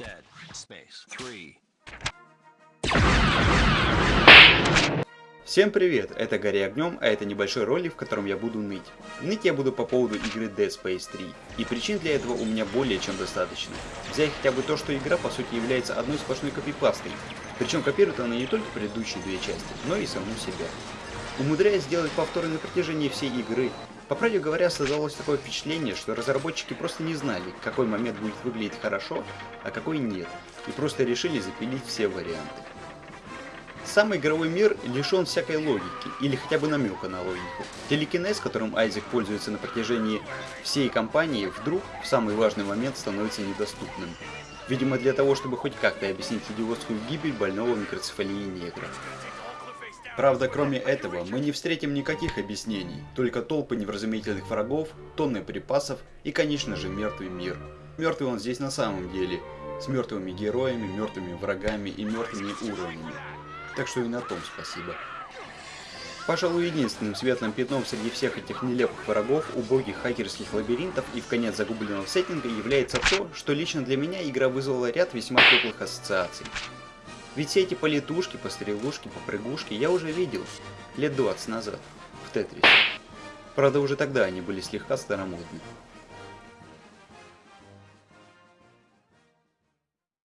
Dead. Space. Three. Всем привет, это Гори Огнем, а это небольшой ролик, в котором я буду ныть. Ныть я буду по поводу игры Dead Space 3, и причин для этого у меня более чем достаточно. Взять хотя бы то, что игра по сути является одной сплошной копипастой, причем копирует она не только предыдущие две части, но и саму себя. Умудряясь сделать повторы на протяжении всей игры, по правде говоря, создалось такое впечатление, что разработчики просто не знали, какой момент будет выглядеть хорошо, а какой нет, и просто решили запилить все варианты. Сам игровой мир лишен всякой логики, или хотя бы намека на логику. Телекинез, которым Айзек пользуется на протяжении всей кампании, вдруг в самый важный момент становится недоступным. Видимо для того, чтобы хоть как-то объяснить идиотскую гибель больного микроцефалии негра. Правда, кроме этого, мы не встретим никаких объяснений, только толпы невразумительных врагов, тонны припасов и, конечно же, мертвый мир. Мертвый он здесь на самом деле, с мертвыми героями, мертвыми врагами и мертвыми уровнями. Так что и на том спасибо. Пожалуй, единственным светлым пятном среди всех этих нелепых врагов, убогих хакерских лабиринтов и в конец загубленного сеттинга является то, что лично для меня игра вызвала ряд весьма теплых ассоциаций. Ведь все эти полетушки, пострелушки, попрыгушки я уже видел лет 20 назад в Тетрисе. Правда, уже тогда они были слегка старомодны.